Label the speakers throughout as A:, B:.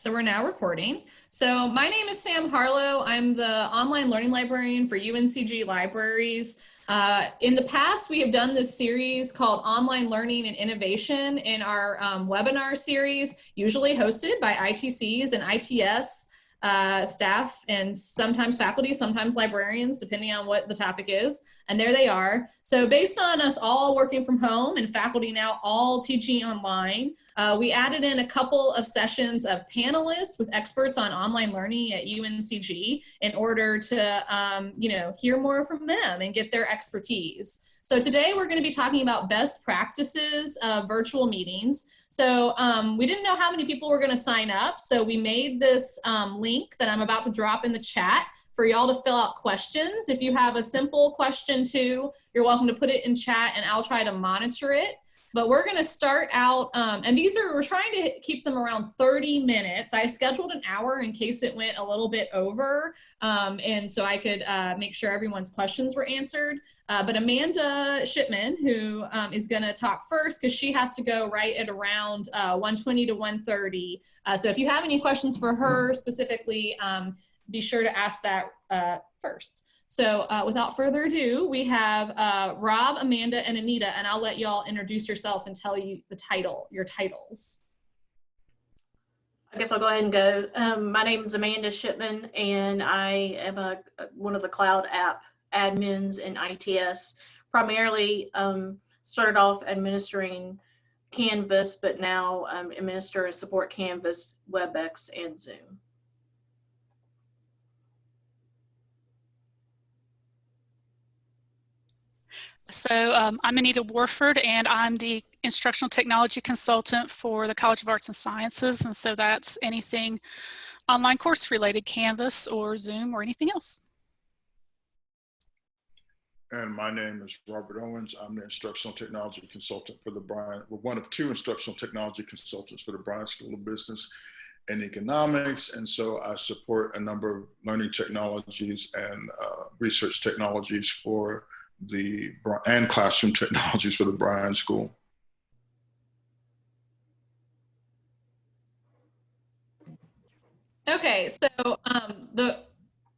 A: so we're now recording. So my name is Sam Harlow. I'm the online learning librarian for UNCG Libraries. Uh, in the past, we have done this series called Online Learning and Innovation in our um, webinar series, usually hosted by ITCs and ITS uh, staff and sometimes faculty, sometimes librarians, depending on what the topic is. And there they are. So based on us all working from home and faculty now all teaching online, uh, we added in a couple of sessions of panelists with experts on online learning at UNCG in order to, um, you know, hear more from them and get their expertise. So today we're going to be talking about best practices of virtual meetings. So um, we didn't know how many people were going to sign up. So we made this um, link that I'm about to drop in the chat for y'all to fill out questions. If you have a simple question too, you're welcome to put it in chat and I'll try to monitor it. But we're gonna start out, um, and these are, we're trying to keep them around 30 minutes. I scheduled an hour in case it went a little bit over, um, and so I could uh, make sure everyone's questions were answered. Uh, but Amanda Shipman, who um, is gonna talk first, because she has to go right at around uh, 120 to 130. Uh, so if you have any questions for her specifically, um, be sure to ask that uh, first. So uh, without further ado, we have uh, Rob, Amanda, and Anita, and I'll let y'all introduce yourself and tell you the title, your titles.
B: I guess I'll go ahead and go. Um, my name is Amanda Shipman, and I am a, one of the cloud app admins in ITS. Primarily um, started off administering Canvas, but now um, administer and support Canvas, WebEx, and Zoom.
C: So um, I'm Anita Warford and I'm the instructional technology consultant for the College of Arts and Sciences. And so that's anything online course related, Canvas or Zoom or anything else.
D: And my name is Robert Owens. I'm the instructional technology consultant for the Bryan, well, one of two instructional technology consultants for the Bryan School of Business and Economics. And so I support a number of learning technologies and uh, research technologies for the and classroom technologies for the Bryan School.
A: Okay, so um, the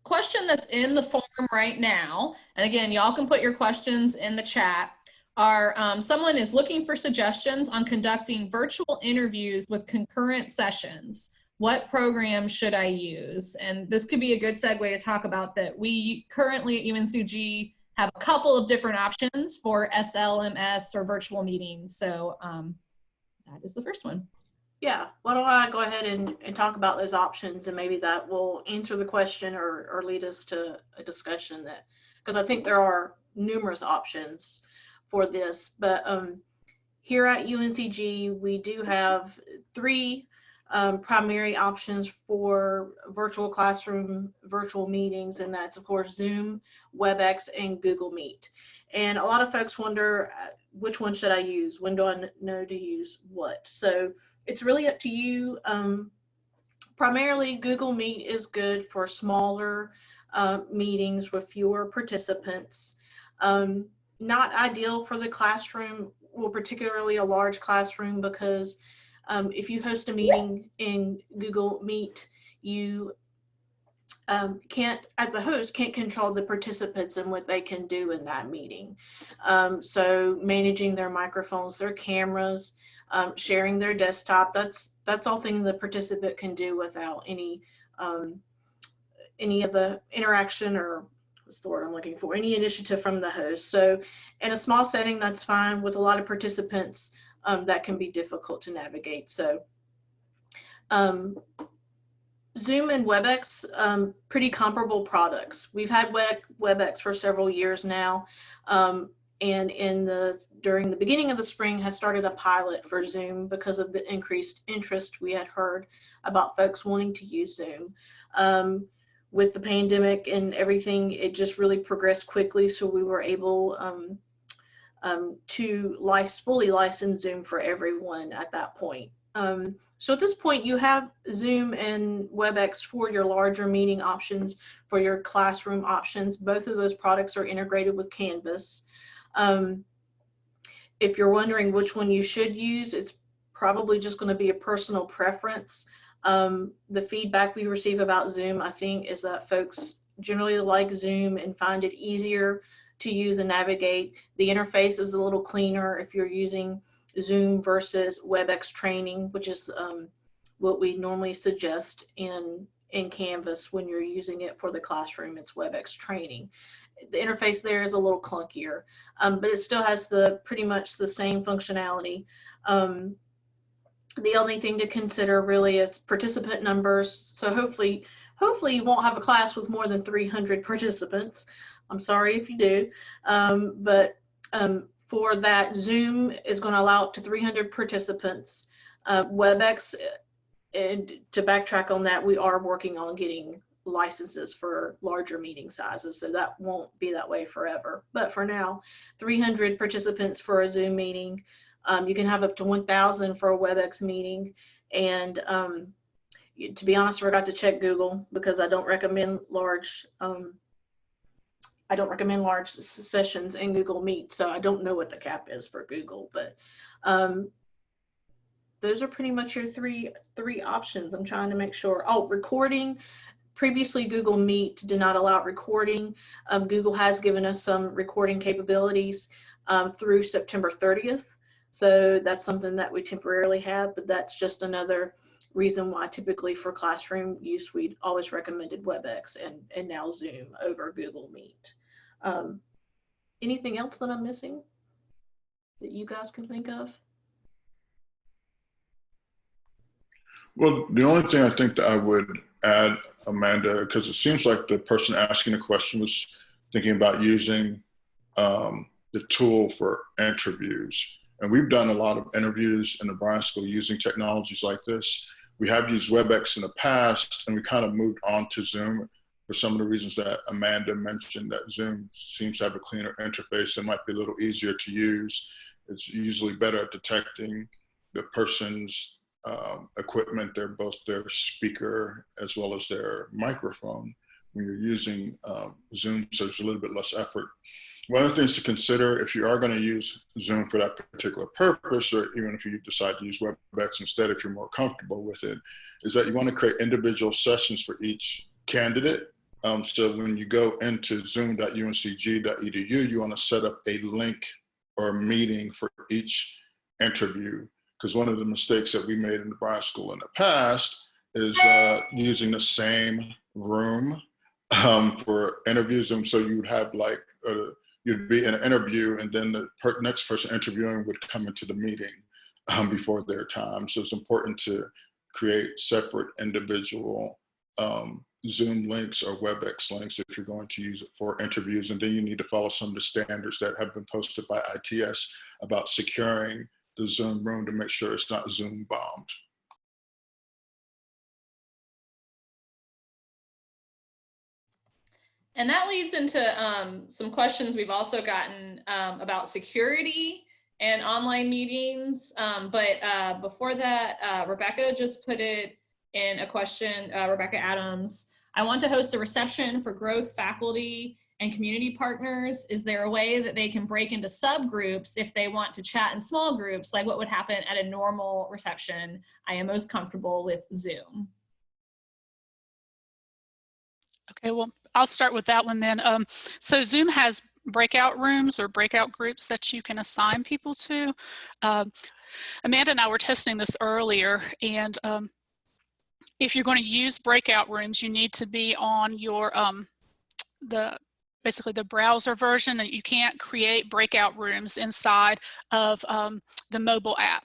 A: question that's in the form right now, and again, y'all can put your questions in the chat, are um, someone is looking for suggestions on conducting virtual interviews with concurrent sessions. What program should I use? And this could be a good segue to talk about that we currently at UNCG have a couple of different options for SLMS or virtual meetings. So um, that is the first one.
B: Yeah, why don't I go ahead and, and talk about those options and maybe that will answer the question or, or lead us to a discussion that, because I think there are numerous options for this, but um, here at UNCG, we do have three um, primary options for virtual classroom, virtual meetings, and that's of course Zoom, WebEx, and Google Meet. And a lot of folks wonder uh, which one should I use? When do I know to use what? So it's really up to you. Um, primarily Google Meet is good for smaller uh, meetings with fewer participants. Um, not ideal for the classroom, well, particularly a large classroom because um, if you host a meeting in Google Meet, you um, can't, as the host, can't control the participants and what they can do in that meeting. Um, so managing their microphones, their cameras, um, sharing their desktop, that's that's all things the participant can do without any um, any of the interaction or what's the word I'm looking for, any initiative from the host. So in a small setting, that's fine. With a lot of participants, um, that can be difficult to navigate. So um, Zoom and WebEx, um, pretty comparable products. We've had WebEx for several years now. Um, and in the during the beginning of the spring has started a pilot for Zoom because of the increased interest we had heard about folks wanting to use Zoom. Um, with the pandemic and everything, it just really progressed quickly. So we were able um, um, to fully license Zoom for everyone at that point. Um, so at this point, you have Zoom and WebEx for your larger meeting options, for your classroom options. Both of those products are integrated with Canvas. Um, if you're wondering which one you should use, it's probably just going to be a personal preference. Um, the feedback we receive about Zoom, I think, is that folks generally like Zoom and find it easier to use and navigate. The interface is a little cleaner if you're using Zoom versus WebEx training, which is um, what we normally suggest in, in Canvas when you're using it for the classroom, it's WebEx training. The interface there is a little clunkier, um, but it still has the pretty much the same functionality. Um, the only thing to consider really is participant numbers. So hopefully, hopefully you won't have a class with more than 300 participants. I'm sorry if you do, um, but um, for that, Zoom is going to allow up to 300 participants. Uh, WebEx, and to backtrack on that, we are working on getting licenses for larger meeting sizes, so that won't be that way forever. But for now, 300 participants for a Zoom meeting. Um, you can have up to 1,000 for a WebEx meeting. And um, to be honest, I forgot to check Google because I don't recommend large um, I don't recommend large sessions in Google Meet, so I don't know what the cap is for Google, but um, those are pretty much your three three options. I'm trying to make sure. Oh, recording. Previously, Google Meet did not allow recording. Um, Google has given us some recording capabilities um, through September 30th. So that's something that we temporarily have, but that's just another reason why typically for classroom use, we'd always recommended WebEx and, and now Zoom over Google Meet. Um, anything else that I'm missing that you guys can think of?
D: Well, the only thing I think that I would add, Amanda, because it seems like the person asking the question was thinking about using um, the tool for interviews. And we've done a lot of interviews in the Bryan School using technologies like this. We have used WebEx in the past, and we kind of moved on to Zoom for some of the reasons that Amanda mentioned that Zoom seems to have a cleaner interface and might be a little easier to use. It's usually better at detecting the person's um, equipment, their both their speaker as well as their microphone when you're using um, Zoom, so there's a little bit less effort. One of the things to consider if you are going to use Zoom for that particular purpose, or even if you decide to use WebEx instead, if you're more comfortable with it, is that you want to create individual sessions for each candidate. Um, so when you go into zoom.uncg.edu, you want to set up a link or meeting for each interview. Because one of the mistakes that we made in the Bryan School in the past is uh, using the same room um, for interviews. And so you would have like, uh, you'd be in an interview and then the per next person interviewing would come into the meeting um, before their time. So it's important to create separate individual um, Zoom links or WebEx links if you're going to use it for interviews. And then you need to follow some of the standards that have been posted by ITS about securing the Zoom room to make sure it's not Zoom bombed.
A: And that leads into um, some questions we've also gotten um, about security and online meetings. Um, but uh, before that, uh, Rebecca just put it in a question, uh, Rebecca Adams. I want to host a reception for growth faculty and community partners. Is there a way that they can break into subgroups if they want to chat in small groups, like what would happen at a normal reception? I am most comfortable with Zoom.
C: Okay, well, I'll start with that one then. Um, so Zoom has breakout rooms or breakout groups that you can assign people to. Uh, Amanda and I were testing this earlier and um, if you're going to use breakout rooms, you need to be on your, um, the basically the browser version and you can't create breakout rooms inside of um, the mobile app.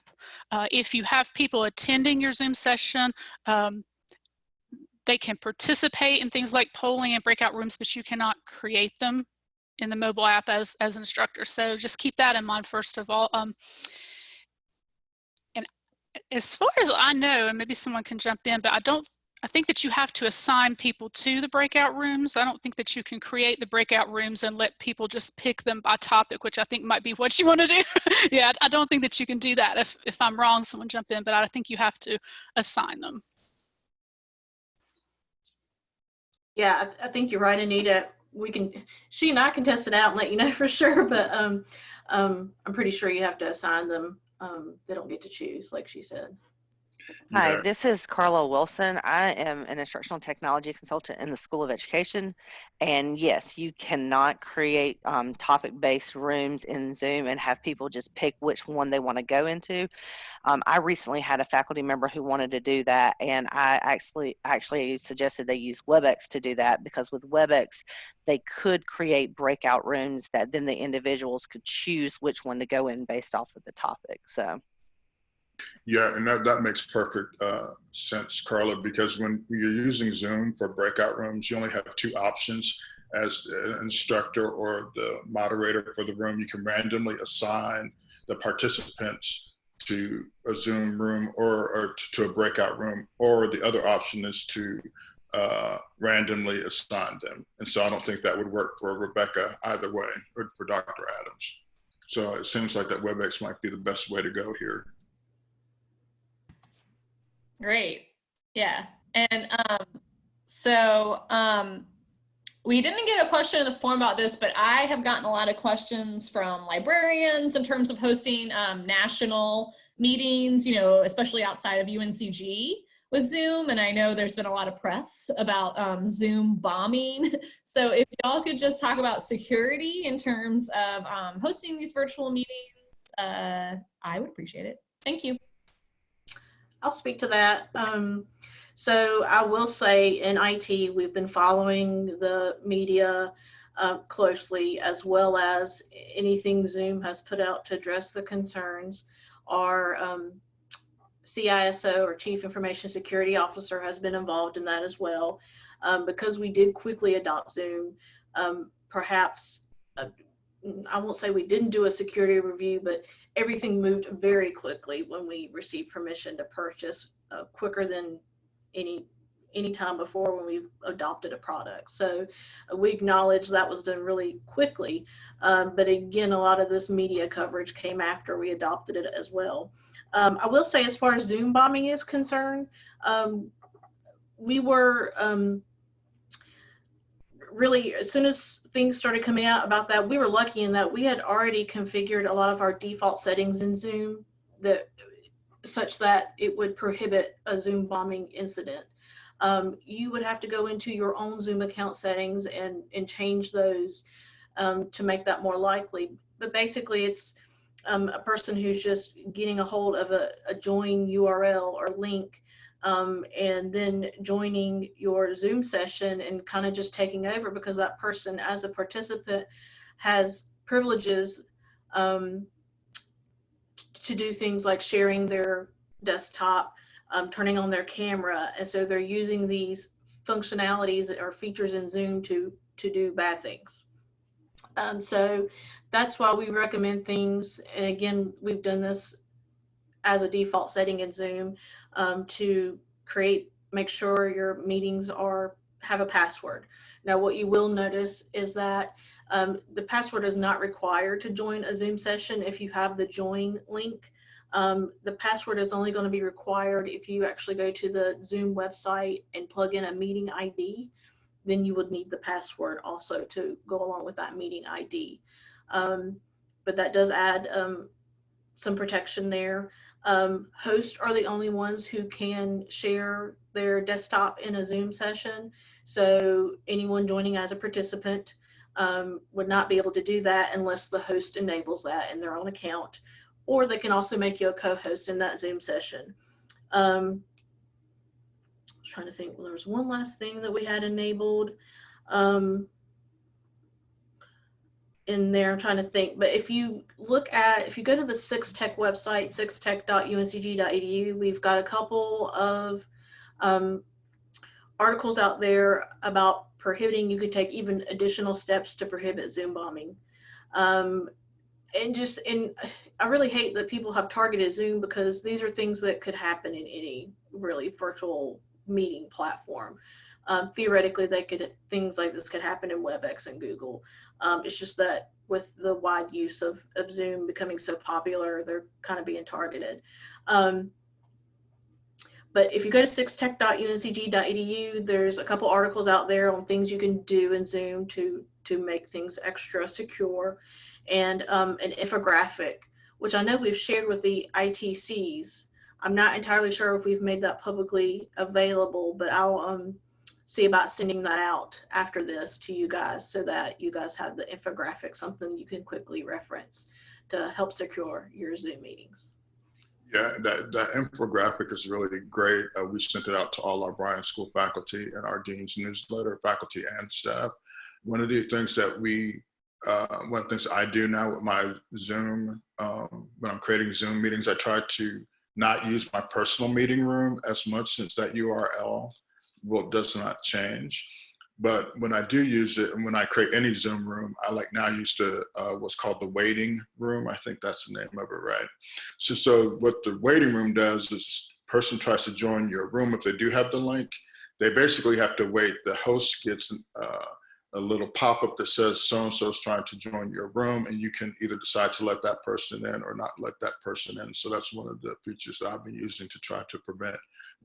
C: Uh, if you have people attending your Zoom session, um, they can participate in things like polling and breakout rooms, but you cannot create them in the mobile app as, as an instructor. So just keep that in mind first of all. Um, as far as I know, and maybe someone can jump in, but I don't, I think that you have to assign people to the breakout rooms. I don't think that you can create the breakout rooms and let people just pick them by topic, which I think might be what you want to do. yeah, I don't think that you can do that. If, if I'm wrong, someone jump in, but I think you have to assign them.
B: Yeah, I, I think you're right, Anita. We can, she and I can test it out and let you know for sure, but um, um, I'm pretty sure you have to assign them um, they don't get to choose, like she said.
E: Hi, this is Carla Wilson. I am an instructional technology consultant in the School of Education. And yes, you cannot create um, topic-based rooms in Zoom and have people just pick which one they want to go into. Um, I recently had a faculty member who wanted to do that, and I actually actually suggested they use WebEx to do that because with WebEx, they could create breakout rooms that then the individuals could choose which one to go in based off of the topic. So.
D: Yeah, and that, that makes perfect uh, sense, Carla, because when you're using Zoom for breakout rooms, you only have two options. As an instructor or the moderator for the room, you can randomly assign the participants to a Zoom room or, or to a breakout room, or the other option is to uh, randomly assign them. And so I don't think that would work for Rebecca either way, or for Dr. Adams. So it seems like that WebEx might be the best way to go here.
A: Great. Yeah. And um, so um, we didn't get a question in the form about this, but I have gotten a lot of questions from librarians in terms of hosting um, national meetings, you know, especially outside of UNCG with Zoom. And I know there's been a lot of press about um, Zoom bombing. So if y'all could just talk about security in terms of um, hosting these virtual meetings, uh, I would appreciate it. Thank you.
B: I'll speak to that. Um, so I will say in IT, we've been following the media uh, closely as well as anything Zoom has put out to address the concerns. Our um, CISO or Chief Information Security Officer has been involved in that as well. Um, because we did quickly adopt Zoom, um, perhaps uh, I won't say we didn't do a security review, but everything moved very quickly when we received permission to purchase uh, quicker than any any time before when we've adopted a product. So uh, we acknowledge that was done really quickly. Um, but again, a lot of this media coverage came after we adopted it as well. Um, I will say as far as Zoom bombing is concerned, um, we were um, really as soon as things started coming out about that we were lucky in that we had already configured a lot of our default settings in zoom that such that it would prohibit a zoom bombing incident. Um, you would have to go into your own zoom account settings and and change those um, to make that more likely. But basically it's um, a person who's just getting a hold of a, a join url or link um, and then joining your Zoom session and kind of just taking over because that person, as a participant, has privileges um, to do things like sharing their desktop, um, turning on their camera, and so they're using these functionalities or features in Zoom to to do bad things. Um, so that's why we recommend things. And again, we've done this as a default setting in Zoom um, to create, make sure your meetings are have a password. Now, what you will notice is that um, the password is not required to join a Zoom session if you have the join link. Um, the password is only going to be required if you actually go to the Zoom website and plug in a meeting ID. Then you would need the password also to go along with that meeting ID. Um, but that does add um, some protection there. Um, hosts are the only ones who can share their desktop in a Zoom session. So anyone joining as a participant um, would not be able to do that unless the host enables that in their own account. Or they can also make you a co-host in that Zoom session. Um, I was trying to think, well, there was one last thing that we had enabled. Um, in there. I'm trying to think, but if you look at, if you go to the Six Tech website, sixtech.uncg.edu, we've got a couple of um, articles out there about prohibiting, you could take even additional steps to prohibit Zoom bombing. Um, and just, and I really hate that people have targeted Zoom because these are things that could happen in any really virtual meeting platform. Um, theoretically, they could things like this could happen in WebEx and Google. Um, it's just that with the wide use of, of Zoom becoming so popular, they're kind of being targeted. Um, but if you go to sixtech.uncg.edu, there's a couple articles out there on things you can do in Zoom to to make things extra secure, and um, an infographic which I know we've shared with the ITCs. I'm not entirely sure if we've made that publicly available, but I'll um, see about sending that out after this to you guys so that you guys have the infographic, something you can quickly reference to help secure your Zoom meetings.
D: Yeah, that, that infographic is really great. Uh, we sent it out to all our Bryan School faculty and our dean's newsletter, faculty and staff. One of the things that we, uh, one of the things I do now with my Zoom, um, when I'm creating Zoom meetings, I try to not use my personal meeting room as much since that URL well, does not change. But when I do use it, and when I create any Zoom room, I like now used to uh, what's called the waiting room. I think that's the name of it, right? So, so what the waiting room does is person tries to join your room if they do have the link, they basically have to wait. The host gets uh, a little pop-up that says so-and-so is trying to join your room, and you can either decide to let that person in or not let that person in. So that's one of the features that I've been using to try to prevent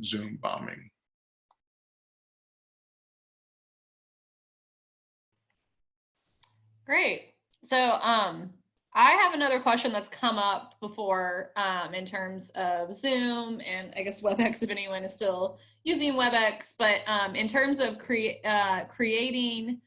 D: Zoom bombing.
A: Great. So um, I have another question that's come up before um, in terms of Zoom and I guess WebEx if anyone is still using WebEx, but um, in terms of crea uh, creating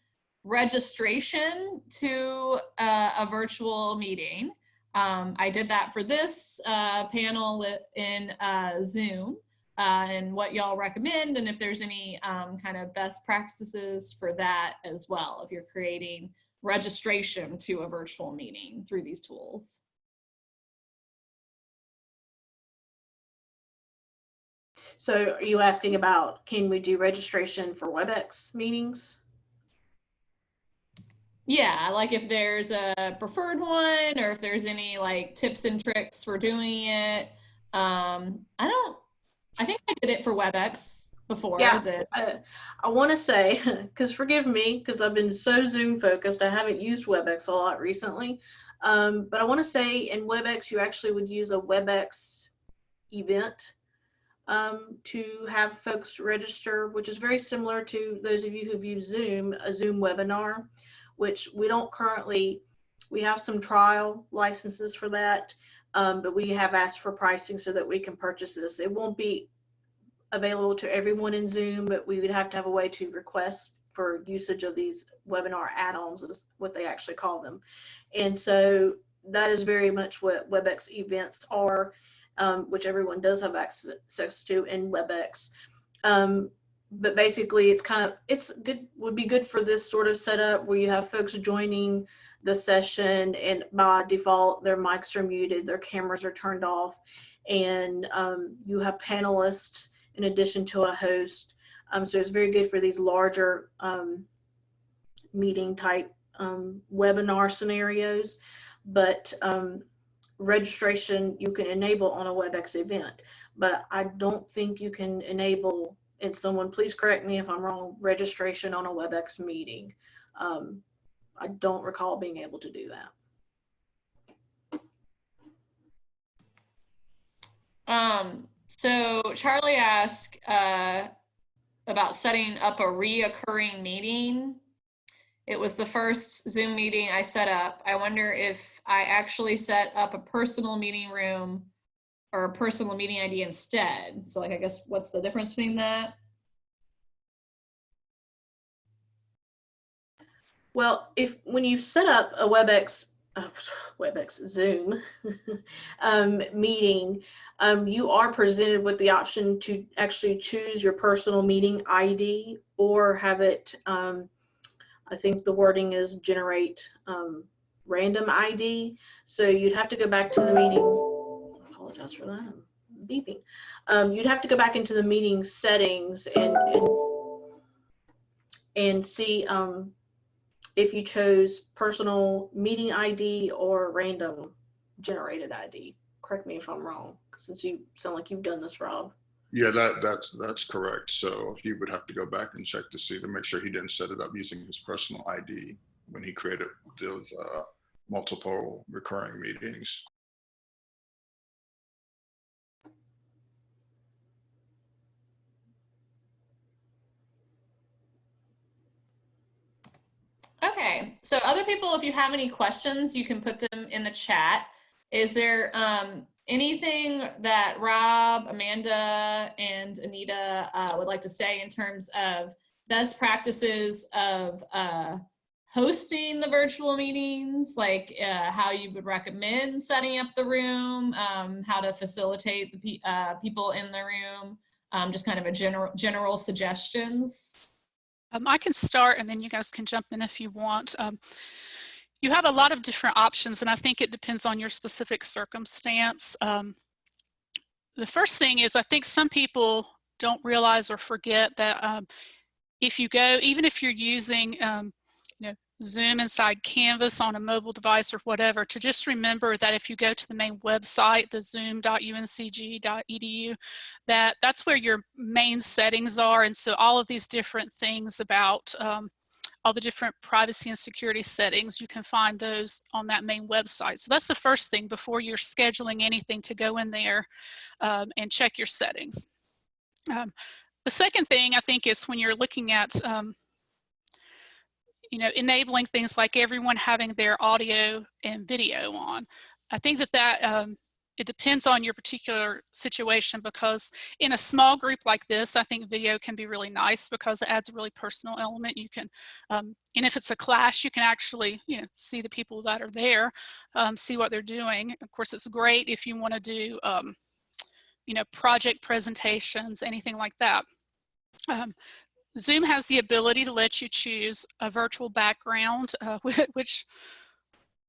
A: registration to uh, a virtual meeting. Um, I did that for this uh, panel in uh, Zoom uh, and what y'all recommend and if there's any um, kind of best practices for that as well if you're creating registration to a virtual meeting through these tools.
B: So are you asking about, can we do registration for WebEx meetings?
A: Yeah, like if there's a preferred one or if there's any like tips and tricks for doing it. Um, I don't, I think I did it for WebEx before.
B: Yeah,
A: that
B: I, I want to say, because forgive me, because I've been so Zoom focused, I haven't used WebEx a lot recently. Um, but I want to say in WebEx, you actually would use a WebEx event um, to have folks register, which is very similar to those of you who've used Zoom, a Zoom webinar, which we don't currently, we have some trial licenses for that, um, but we have asked for pricing so that we can purchase this. It won't be available to everyone in Zoom, but we would have to have a way to request for usage of these webinar add-ons, is what they actually call them. And so that is very much what WebEx events are, um, which everyone does have access to in WebEx. Um, but basically it's kind of, it's good, would be good for this sort of setup where you have folks joining the session and by default their mics are muted, their cameras are turned off, and um, you have panelists in addition to a host. Um, so it's very good for these larger um, meeting type um, webinar scenarios. But um, registration you can enable on a WebEx event, but I don't think you can enable, and someone please correct me if I'm wrong, registration on a WebEx meeting. Um, I don't recall being able to do that.
A: Um, so Charlie asked uh, about setting up a reoccurring meeting. It was the first Zoom meeting I set up. I wonder if I actually set up a personal meeting room or a personal meeting ID instead. So like, I guess what's the difference between that?
B: Well, if when you set up a WebEx uh, WebEx Zoom um, meeting, um, you are presented with the option to actually choose your personal meeting ID or have it, um, I think the wording is generate um, random ID. So you'd have to go back to the meeting. I apologize for that. I'm beeping. Um, you'd have to go back into the meeting settings and and, and see um, if you chose personal meeting ID or random generated ID. Correct me if I'm wrong, since you sound like you've done this, Rob.
D: Yeah, that that's that's correct. So he would have to go back and check to see to make sure he didn't set it up using his personal ID when he created those uh, multiple recurring meetings.
A: Okay, so other people, if you have any questions, you can put them in the chat. Is there um, anything that Rob, Amanda, and Anita uh, would like to say in terms of best practices of uh, hosting the virtual meetings, like uh, how you would recommend setting up the room, um, how to facilitate the pe uh, people in the room, um, just kind of a general general suggestions.
C: Um, I can start and then you guys can jump in if you want. Um, you have a lot of different options and I think it depends on your specific circumstance. Um, the first thing is I think some people don't realize or forget that um, if you go, even if you're using um, Zoom inside Canvas on a mobile device or whatever, to just remember that if you go to the main website, the zoom.uncg.edu, that that's where your main settings are. And so all of these different things about um, all the different privacy and security settings, you can find those on that main website. So that's the first thing before you're scheduling anything to go in there um, and check your settings. Um, the second thing I think is when you're looking at um, you know, enabling things like everyone having their audio and video on. I think that that um, it depends on your particular situation because in a small group like this, I think video can be really nice because it adds a really personal element. You can, um, and if it's a class, you can actually, you know, see the people that are there, um, see what they're doing. Of course, it's great if you want to do, um, you know, project presentations, anything like that. Zoom has the ability to let you choose a virtual background, uh, which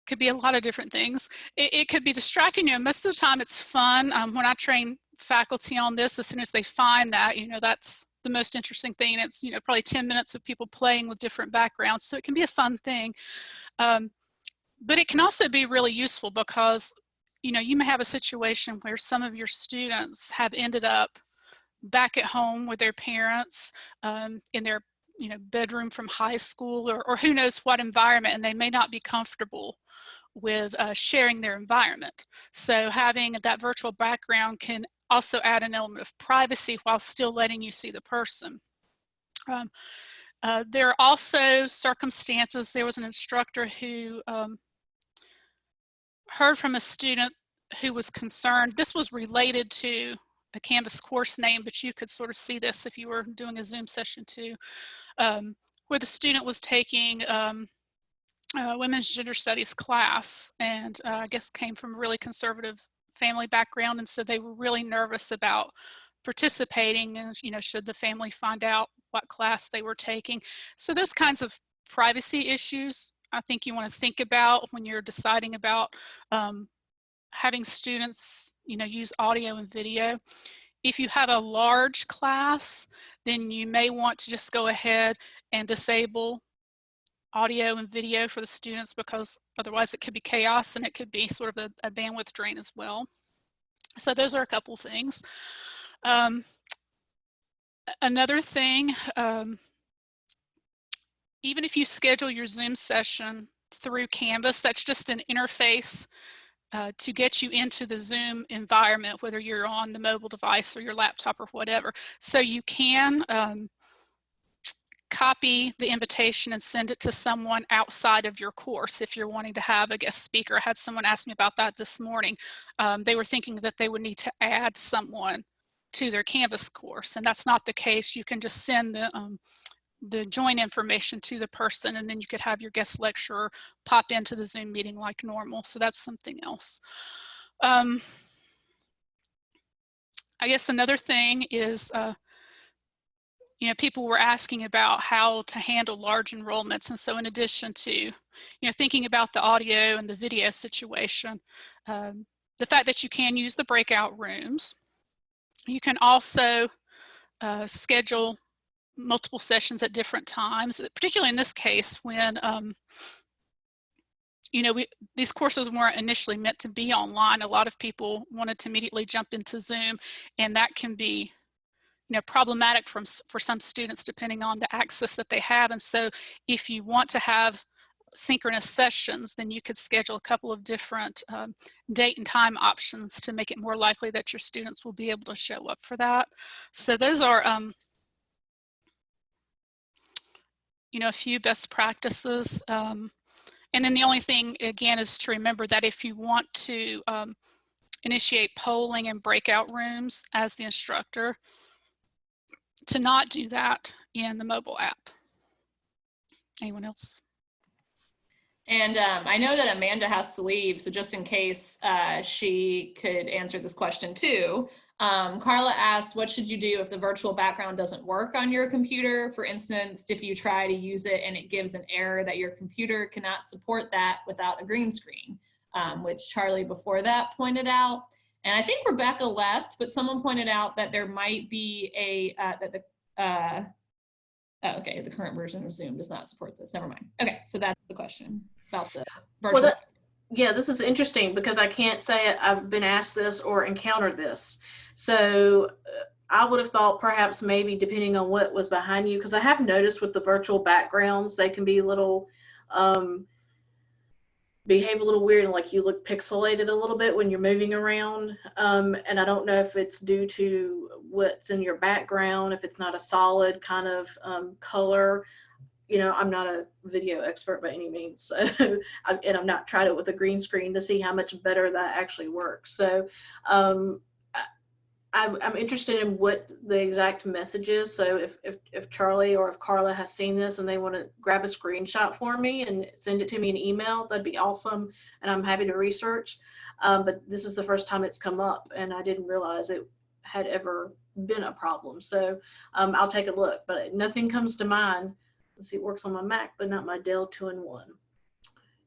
C: could be a lot of different things. It, it, could be distracting you. Most of the time it's fun. Um, when I train faculty on this, as soon as they find that, you know, that's the most interesting thing. It's, you know, probably 10 minutes of people playing with different backgrounds. So it can be a fun thing. Um, but it can also be really useful because, you know, you may have a situation where some of your students have ended up back at home with their parents um, in their you know bedroom from high school or, or who knows what environment and they may not be comfortable with uh, sharing their environment. So having that virtual background can also add an element of privacy while still letting you see the person. Um, uh, there are also circumstances, there was an instructor who um, heard from a student who was concerned, this was related to a Canvas course name, but you could sort of see this if you were doing a Zoom session too, um, where the student was taking um, women's gender studies class and uh, I guess came from a really conservative family background. And so they were really nervous about participating and, you know, should the family find out what class they were taking. So those kinds of privacy issues I think you want to think about when you're deciding about um, having students you know, use audio and video. If you have a large class, then you may want to just go ahead and disable audio and video for the students because otherwise it could be chaos and it could be sort of a, a bandwidth drain as well. So those are a couple things. Um, another thing, um, even if you schedule your Zoom session through Canvas, that's just an interface uh, to get you into the Zoom environment, whether you're on the mobile device or your laptop or whatever. So you can um, copy the invitation and send it to someone outside of your course if you're wanting to have a guest speaker. I had someone ask me about that this morning. Um, they were thinking that they would need to add someone to their Canvas course, and that's not the case. You can just send the um, the join information to the person and then you could have your guest lecturer pop into the Zoom meeting like normal. So that's something else. Um, I guess another thing is, uh, you know, people were asking about how to handle large enrollments. And so in addition to, you know, thinking about the audio and the video situation, um, the fact that you can use the breakout rooms, you can also uh, schedule multiple sessions at different times, particularly in this case when, um, you know, we, these courses weren't initially meant to be online. A lot of people wanted to immediately jump into Zoom and that can be you know, problematic from, for some students depending on the access that they have. And so if you want to have synchronous sessions, then you could schedule a couple of different um, date and time options to make it more likely that your students will be able to show up for that. So those are um, you know, a few best practices. Um, and then the only thing, again, is to remember that if you want to um, initiate polling in breakout rooms as the instructor, to not do that in the mobile app. Anyone else?
A: And um, I know that Amanda has to leave, so just in case uh, she could answer this question too. Um, Carla asked, what should you do if the virtual background doesn't work on your computer? For instance, if you try to use it and it gives an error that your computer cannot support that without a green screen, um, which Charlie before that pointed out. And I think Rebecca left, but someone pointed out that there might be a, uh, that the, uh, oh, okay, the current version of Zoom does not support this. Never mind. Okay, so that's the question about the virtual.
B: that- Yeah, this is interesting because I can't say I've been asked this or encountered this. So uh, I would have thought perhaps maybe depending on what was behind you, because I have noticed with the virtual backgrounds, they can be a little, um, behave a little weird and like you look pixelated a little bit when you're moving around. Um, and I don't know if it's due to what's in your background, if it's not a solid kind of um, color you know, I'm not a video expert by any means. So, and I've not tried it with a green screen to see how much better that actually works. So, um, I- I'm, I'm interested in what the exact message is. So if, if, if Charlie or if Carla has seen this and they want to grab a screenshot for me and send it to me in email, that'd be awesome. And I'm happy to research. Um, but this is the first time it's come up and I didn't realize it had ever been a problem. So um, I'll take a look, but nothing comes to mind Let's see, it works on my Mac, but not my Dell 2-in-1.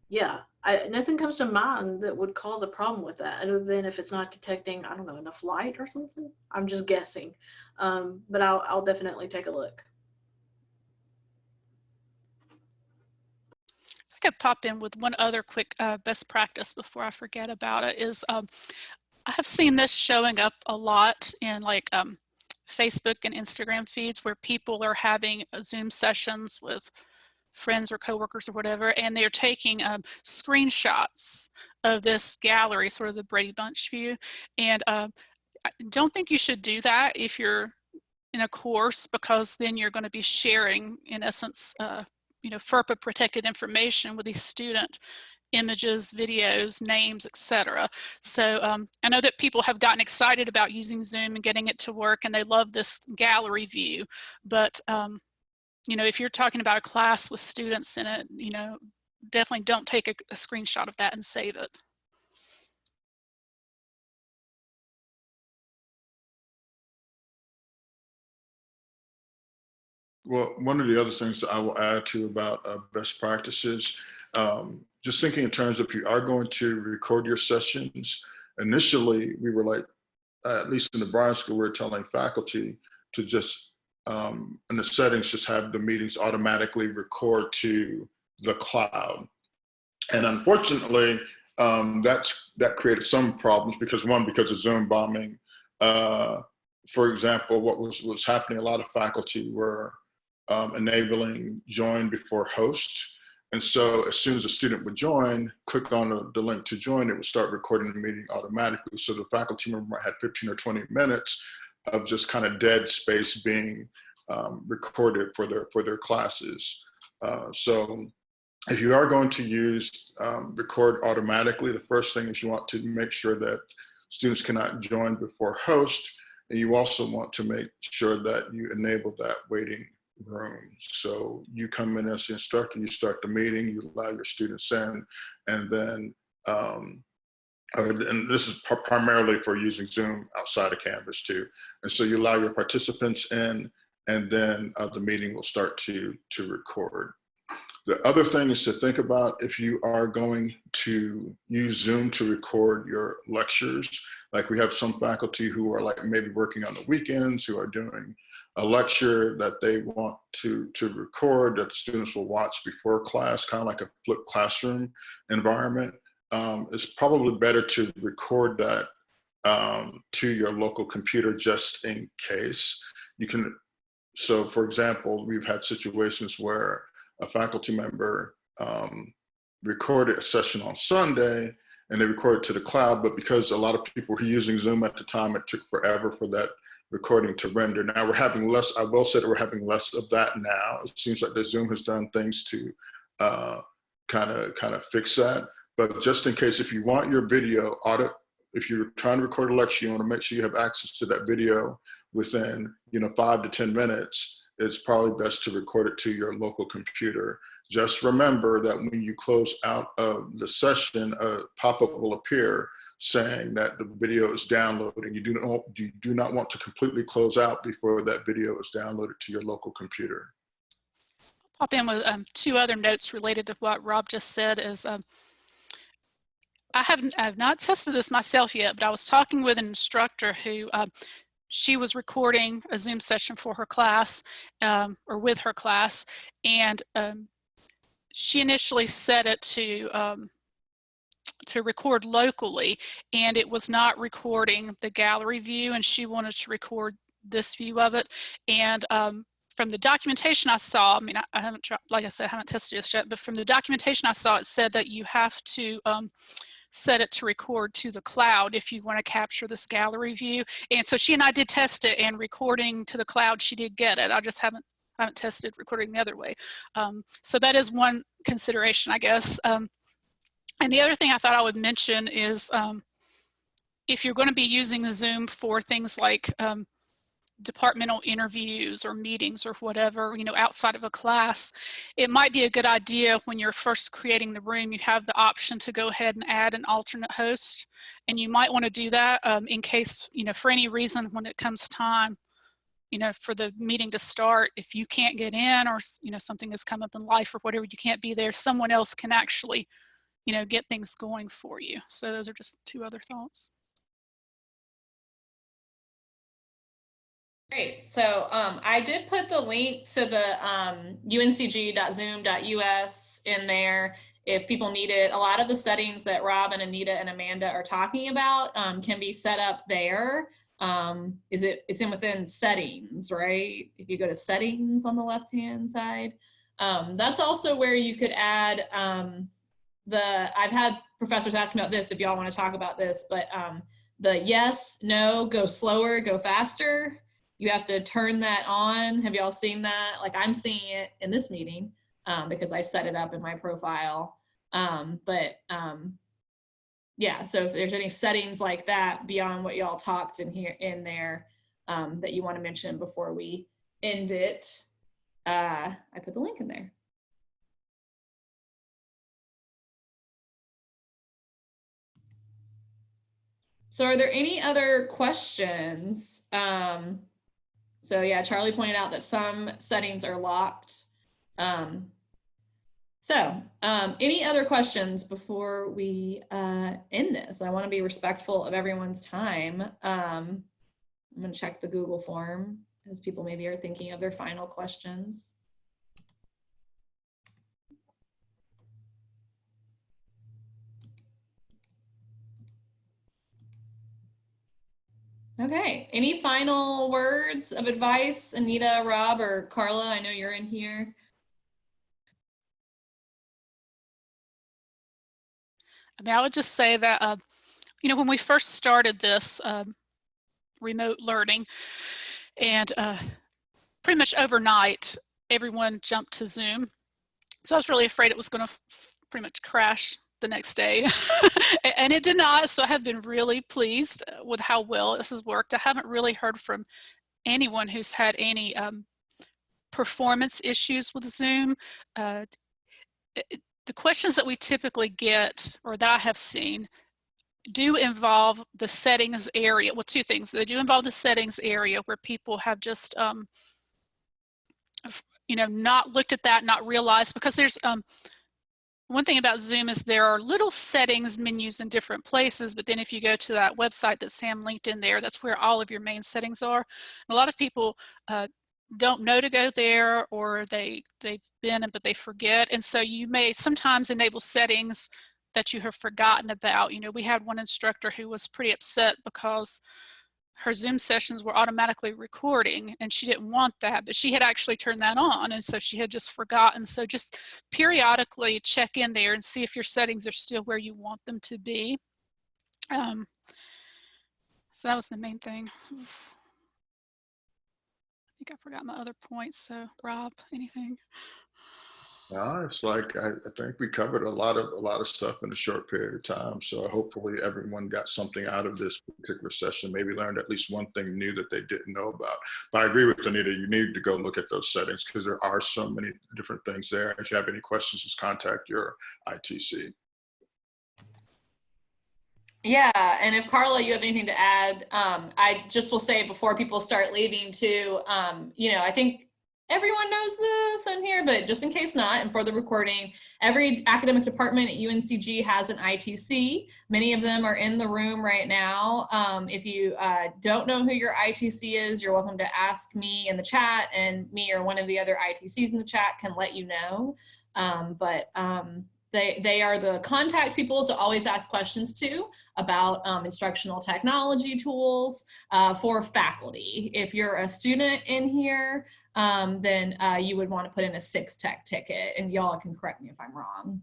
B: Yeah, I, nothing comes to mind that would cause a problem with that, other than if it's not detecting, I don't know, enough light or something. I'm just guessing, um, but I'll, I'll definitely take a look.
C: I could pop in with one other quick uh, best practice before I forget about it is um, I have seen this showing up a lot in like um, Facebook and Instagram feeds where people are having uh, Zoom sessions with friends or coworkers or whatever, and they're taking um, screenshots of this gallery, sort of the Brady Bunch view. And uh, I don't think you should do that if you're in a course because then you're going to be sharing, in essence, uh, you know, FERPA protected information with the student images, videos, names, etc. So um, I know that people have gotten excited about using Zoom and getting it to work and they love this gallery view. But, um, you know, if you're talking about a class with students in it, you know, definitely don't take a, a screenshot of that and save it.
D: Well, one of the other things that I will add to about uh, best practices, um, just thinking in terms of if you are going to record your sessions, initially we were like, at least in the Bryan School, we are telling faculty to just, um, in the settings, just have the meetings automatically record to the cloud. And unfortunately, um, that's that created some problems because one, because of Zoom bombing. Uh, for example, what was was happening, a lot of faculty were um, enabling join before host. And so as soon as a student would join, click on the, the, link to join, it would start recording the meeting automatically. So the faculty member might have 15 or 20 minutes of just kind of dead space being um, recorded for their, for their classes. Uh, so if you are going to use um, record automatically, the first thing is you want to make sure that students cannot join before host. And you also want to make sure that you enable that waiting room. So you come in as the instructor, you start the meeting, you allow your students in, and then, um, and this is primarily for using Zoom outside of Canvas too. And so you allow your participants in, and then uh, the meeting will start to, to record. The other thing is to think about if you are going to use Zoom to record your lectures, like we have some faculty who are like maybe working on the weekends, who are doing a lecture that they want to, to record that students will watch before class, kind of like a flipped classroom environment, um, it's probably better to record that um, to your local computer just in case. You can, so for example, we've had situations where a faculty member um, recorded a session on Sunday and they recorded to the cloud, but because a lot of people were using Zoom at the time, it took forever for that recording to render. Now we're having less, I will say that we're having less of that now. It seems like the Zoom has done things to kind of kind of fix that. But just in case, if you want your video audit, if you're trying to record a lecture, you want to make sure you have access to that video within you know five to ten minutes. It's probably best to record it to your local computer. Just remember that when you close out of the session, a pop-up will appear saying that the video is downloading. You do not you do not want to completely close out before that video is downloaded to your local computer.
C: Pop in with um, two other notes related to what Rob just said is um, I haven't I have not tested this myself yet, but I was talking with an instructor who uh, she was recording a Zoom session for her class um, or with her class, and um, she initially set it to um, to record locally and it was not recording the gallery view and she wanted to record this view of it and um, from the documentation I saw, I mean, I, I, haven't, like I said, I haven't tested this yet, but from the documentation I saw, it said that you have to um, set it to record to the cloud if you want to capture this gallery view. And so she and I did test it and recording to the cloud, she did get it. I just haven't I haven't tested recording the other way. Um, so that is one consideration, I guess. Um, and the other thing I thought I would mention is um, if you're going to be using Zoom for things like um, departmental interviews or meetings or whatever, you know, outside of a class, it might be a good idea when you're first creating the room, you have the option to go ahead and add an alternate host. And you might want to do that um, in case, you know, for any reason when it comes time, you know, for the meeting to start, if you can't get in or, you know, something has come up in life or whatever, you can't be there, someone else can actually you know, get things going for you. So those are just two other thoughts.
A: Great. So um, I did put the link to the um, uncg.zoom.us in there if people need it. A lot of the settings that Rob and Anita and Amanda are talking about um, can be set up there. Um, is it, it's in within settings, right? If you go to settings on the left-hand side, um, that's also where you could add um, the I've had professors ask me about this if y'all want to talk about this, but um, the yes, no, go slower, go faster. You have to turn that on. Have y'all seen that? Like I'm seeing it in this meeting um, because I set it up in my profile. Um, but um, yeah, so if there's any settings like that beyond what y'all talked in here in there um, that you want to mention before we end it, uh, I put the link in there. So are there any other questions? Um, so yeah, Charlie pointed out that some settings are locked. Um, so um, any other questions before we uh, end this? I want to be respectful of everyone's time. Um, I'm to check the Google form as people maybe are thinking of their final questions. Okay, any final words of advice, Anita, Rob, or Carla? I know you're in here.
C: I mean, I would just say that, uh, you know, when we first started this um, remote learning and uh, pretty much overnight, everyone jumped to Zoom. So I was really afraid it was going to pretty much crash the next day. And it did not so i have been really pleased uh, with how well this has worked. I haven't really heard from anyone who's had any um, performance issues with zoom. Uh, it, the questions that we typically get or that i have seen do involve the settings area well two things. They do involve the settings area where people have just um, you know not looked at that not realized because there's um, one thing about Zoom is there are little settings menus in different places, but then if you go to that website that Sam linked in there, that's where all of your main settings are. And a lot of people uh, don't know to go there or they, they've been but they forget. And so you may sometimes enable settings that you have forgotten about. You know, we had one instructor who was pretty upset because her Zoom sessions were automatically recording and she didn't want that, but she had actually turned that on. And so she had just forgotten. So just periodically check in there and see if your settings are still where you want them to be. Um, so that was the main thing. I think I forgot my other points. So Rob, anything?
D: No, it's like I, I think we covered a lot of a lot of stuff in a short period of time. So hopefully everyone got something out of this particular session. Maybe learned at least one thing new that they didn't know about. But I agree with Anita. You need to go look at those settings because there are so many different things there. If you have any questions, just contact your ITC.
A: Yeah, and if Carla, you have anything to add, um, I just will say before people start leaving too, um, you know, I think everyone knows this in here, but just in case not, and for the recording, every academic department at UNCG has an ITC. Many of them are in the room right now. Um, if you uh, don't know who your ITC is, you're welcome to ask me in the chat and me or one of the other ITCs in the chat can let you know. Um, but um, they, they are the contact people to always ask questions to about um, instructional technology tools uh, for faculty. If you're a student in here, um, then uh, you would want to put in a six tech ticket and y'all can correct me if I'm wrong.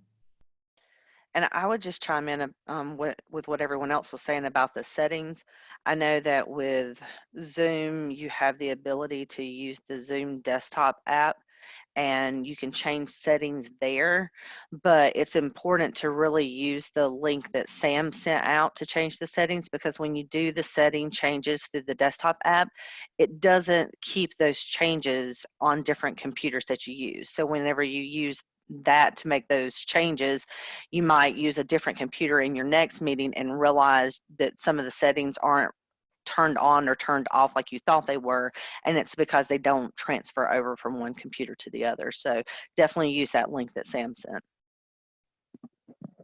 E: And I would just chime in um, with, with what everyone else was saying about the settings. I know that with Zoom, you have the ability to use the Zoom desktop app and you can change settings there. But it's important to really use the link that Sam sent out to change the settings because when you do the setting changes through the desktop app, it doesn't keep those changes on different computers that you use. So whenever you use that to make those changes, you might use a different computer in your next meeting and realize that some of the settings aren't turned on or turned off like you thought they were and it's because they don't transfer over from one computer to the other. So definitely use that link that sam sent.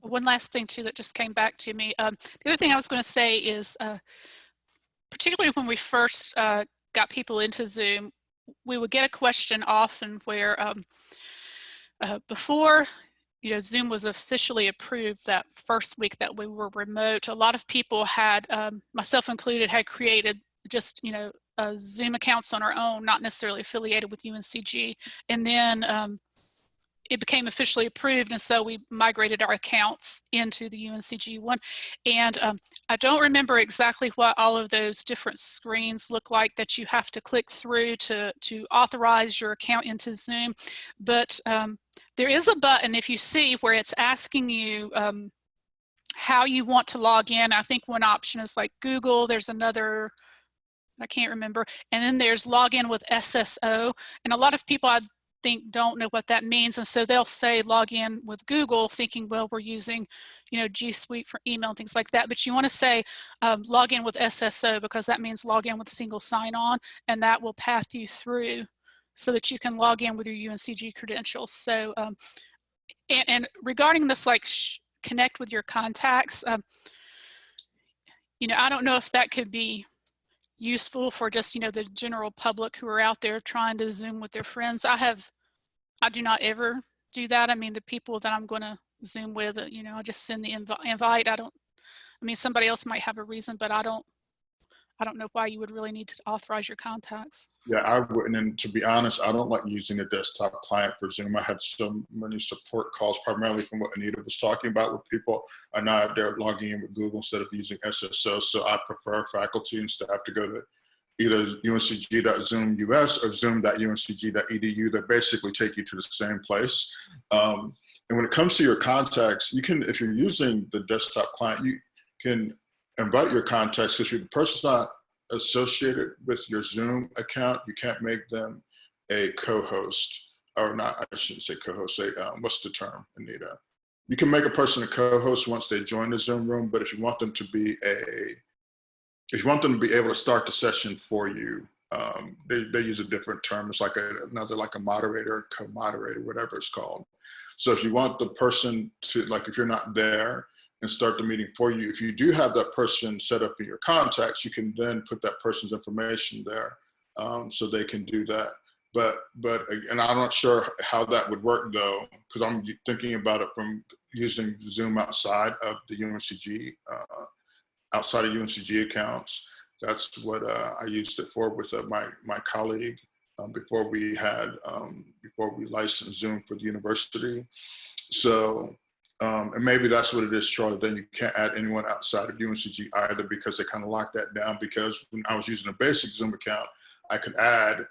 C: One last thing too that just came back to me. Um, the other thing i was going to say is uh, particularly when we first uh, got people into zoom we would get a question often where um, uh, before you know, Zoom was officially approved that first week that we were remote. A lot of people had, um, myself included, had created just, you know, uh, Zoom accounts on our own, not necessarily affiliated with UNCG. And then um, it became officially approved. And so we migrated our accounts into the UNCG one. And um, I don't remember exactly what all of those different screens look like that you have to click through to, to authorize your account into Zoom. But um, there is a button if you see where it's asking you um, how you want to log in. I think one option is like Google. There's another, I can't remember. And then there's login with SSO. And a lot of people I think don't know what that means. And so they'll say log in with Google thinking, well, we're using, you know, G Suite for email and things like that. But you want to say um, log in with SSO because that means log in with single sign on and that will path you through so that you can log in with your UNCG credentials. So, um, and, and, regarding this, like connect with your contacts, um, you know, I don't know if that could be useful for just, you know, the general public who are out there trying to Zoom with their friends. I have, I do not ever do that. I mean, the people that I'm going to Zoom with, uh, you know, I just send the inv invite. I don't, I mean, somebody else might have a reason, but I don't I don't know why you would really need to authorize your contacts.
D: Yeah, I wouldn't. And to be honest, I don't like using a desktop client for Zoom. I have so many support calls, primarily from what Anita was talking about, where people are not they're logging in with Google instead of using SSO. So I prefer faculty and staff to go to either uncg.zoom.us or zoom.uncg.edu that basically take you to the same place. Um, and when it comes to your contacts, you can, if you're using the desktop client, you can invite your contacts if the person's not associated with your Zoom account, you can't make them a co-host or not, I shouldn't say co-host, say, um, what's the term, Anita? You can make a person a co-host once they join the Zoom room, but if you want them to be a, if you want them to be able to start the session for you, um, they, they use a different term. It's like a, another, like a moderator, co-moderator, whatever it's called. So if you want the person to, like if you're not there, and start the meeting for you. If you do have that person set up in your contacts, you can then put that person's information there um, so they can do that. But, but, and I'm not sure how that would work though, because I'm thinking about it from using Zoom outside of the UNCG, uh, outside of UNCG accounts. That's what uh, I used it for with uh, my, my colleague um, before we had, um, before we licensed Zoom for the university. So um, and maybe that's what it is, Charlie. Then you can't add anyone outside of UNCG either because they kind of locked that down. Because when I was using a basic Zoom account, I could add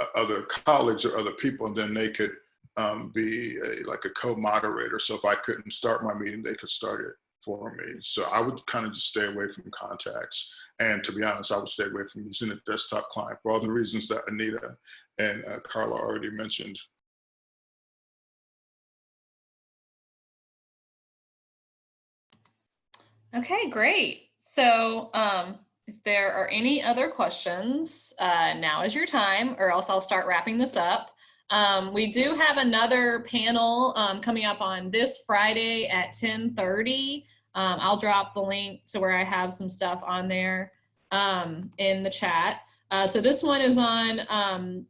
D: uh, other colleagues or other people, and then they could um, be a, like a co-moderator. So if I couldn't start my meeting, they could start it for me. So I would kind of just stay away from contacts. And to be honest, I would stay away from using a desktop client for all the reasons that Anita and uh, Carla already mentioned.
A: Okay, great. So um, if there are any other questions, uh, now is your time, or else I'll start wrapping this up. Um, we do have another panel um, coming up on this Friday at 1030. Um, I'll drop the link to where I have some stuff on there um, in the chat. Uh, so this one is on um,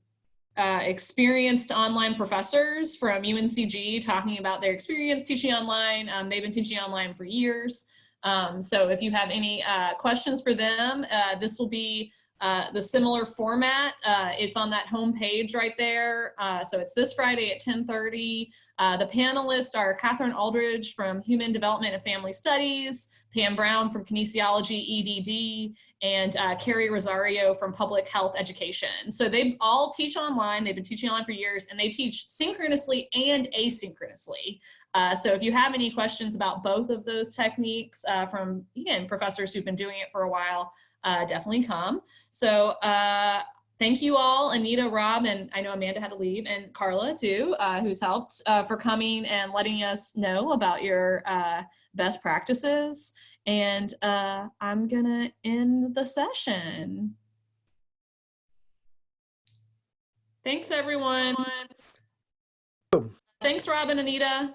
A: uh, experienced online professors from UNCG talking about their experience teaching online. Um, they've been teaching online for years. Um, so if you have any uh, questions for them, uh, this will be uh, the similar format. Uh, it's on that home page right there. Uh, so it's this Friday at 1030. Uh, the panelists are Catherine Aldridge from Human Development and Family Studies, Pam Brown from Kinesiology EDD, and uh, Carrie Rosario from Public Health Education. So they all teach online. They've been teaching online for years and they teach synchronously and asynchronously. Uh, so if you have any questions about both of those techniques from, again, professors who've been doing it for a while, uh, definitely come. So uh, thank you all, Anita, Rob, and I know Amanda had to leave, and Carla too, uh, who's helped uh, for coming and letting us know about your uh, best practices. And uh, I'm gonna end the session. Thanks, everyone. Thanks, Rob and Anita.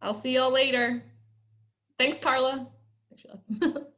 A: I'll see y'all later. Thanks, Carla.